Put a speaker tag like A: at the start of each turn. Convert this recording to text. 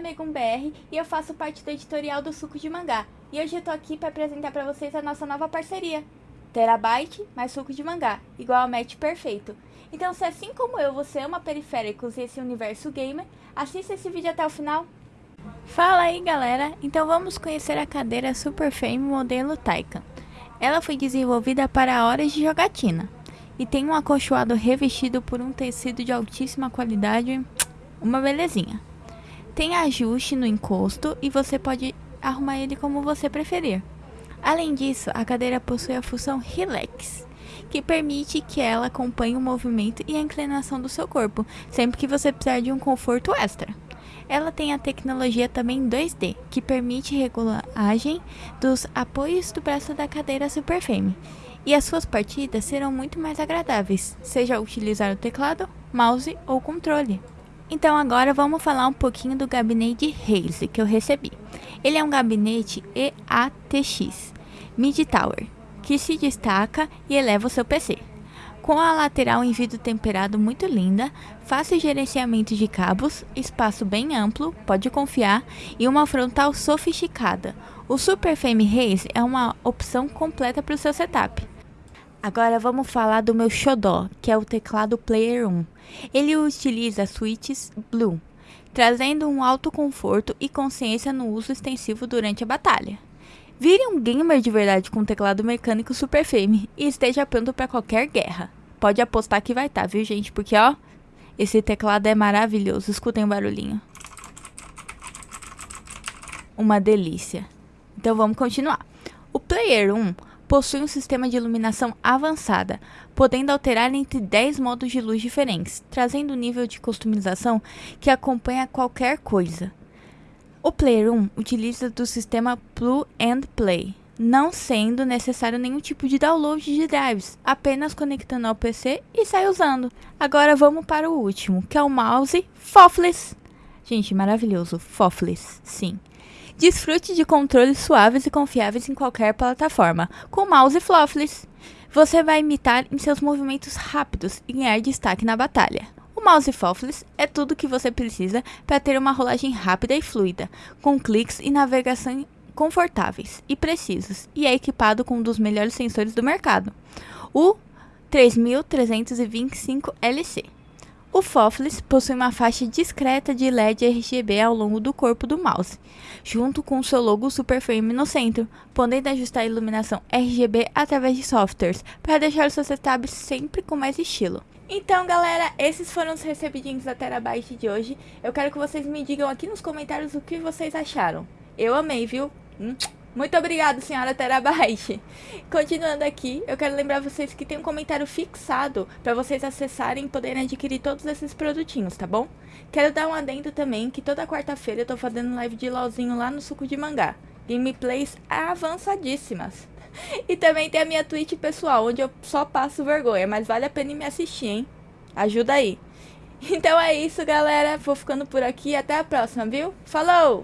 A: MegunBR e eu faço parte do editorial do Suco de Mangá. E hoje eu tô aqui para apresentar para vocês a nossa nova parceria. Terabyte mais suco de mangá, igual ao match perfeito. Então se assim como eu você ama periféricos e esse universo gamer, assista esse vídeo até o final. Fala aí galera, então vamos conhecer a cadeira Super Fame modelo Taycan. Ela foi desenvolvida para horas de jogatina e tem um acolchoado revestido por um tecido de altíssima qualidade, uma belezinha. Tem ajuste no encosto e você pode arrumar ele como você preferir. Além disso, a cadeira possui a função Relax, que permite que ela acompanhe o movimento e a inclinação do seu corpo, sempre que você precisar de um conforto extra. Ela tem a tecnologia também 2D, que permite regulagem dos apoios do braço da cadeira Superframe, e as suas partidas serão muito mais agradáveis, seja utilizar o teclado, mouse ou controle. Então agora vamos falar um pouquinho do gabinete Haze que eu recebi. Ele é um gabinete EATX Mid Tower, que se destaca e eleva o seu PC. Com a lateral em vidro temperado muito linda, fácil gerenciamento de cabos, espaço bem amplo, pode confiar, e uma frontal sofisticada. O Super Fame Race é uma opção completa para o seu setup. Agora vamos falar do meu xodó, que é o teclado Player 1. Ele utiliza switches Blue, trazendo um alto conforto e consciência no uso extensivo durante a batalha. Vire um gamer de verdade com um teclado mecânico super firme e esteja pronto para qualquer guerra. Pode apostar que vai estar, tá, viu gente? Porque ó, esse teclado é maravilhoso. Escutem o barulhinho. Uma delícia. Então vamos continuar. O Player 1 possui um sistema de iluminação avançada, podendo alterar entre 10 modos de luz diferentes, trazendo um nível de customização que acompanha qualquer coisa. O Player 1 utiliza do sistema Plug and Play, não sendo necessário nenhum tipo de download de drives, apenas conectando ao PC e sai usando. Agora vamos para o último, que é o mouse Fofless. Gente, maravilhoso, Fofless, sim. Desfrute de controles suaves e confiáveis em qualquer plataforma, com mouse flawless. Você vai imitar em seus movimentos rápidos e ganhar destaque na batalha. O mouse flawless é tudo o que você precisa para ter uma rolagem rápida e fluida, com cliques e navegação confortáveis e precisos, e é equipado com um dos melhores sensores do mercado, o 3325LC. O Fofless possui uma faixa discreta de LED RGB ao longo do corpo do mouse, junto com seu logo Super Frame no centro, podendo ajustar a iluminação RGB através de softwares, para deixar o seu setup sempre com mais estilo. Então galera, esses foram os recebidinhos da Terabyte de hoje. Eu quero que vocês me digam aqui nos comentários o que vocês acharam. Eu amei, viu? Hum. Muito obrigado, senhora Terabyte. Continuando aqui, eu quero lembrar vocês que tem um comentário fixado para vocês acessarem e poderem adquirir todos esses produtinhos, tá bom? Quero dar um adendo também que toda quarta-feira eu tô fazendo live de LOLzinho lá no Suco de Mangá. Gameplays avançadíssimas. E também tem a minha Twitch pessoal, onde eu só passo vergonha, mas vale a pena me assistir, hein? Ajuda aí. Então é isso, galera. Vou ficando por aqui. Até a próxima, viu? Falou!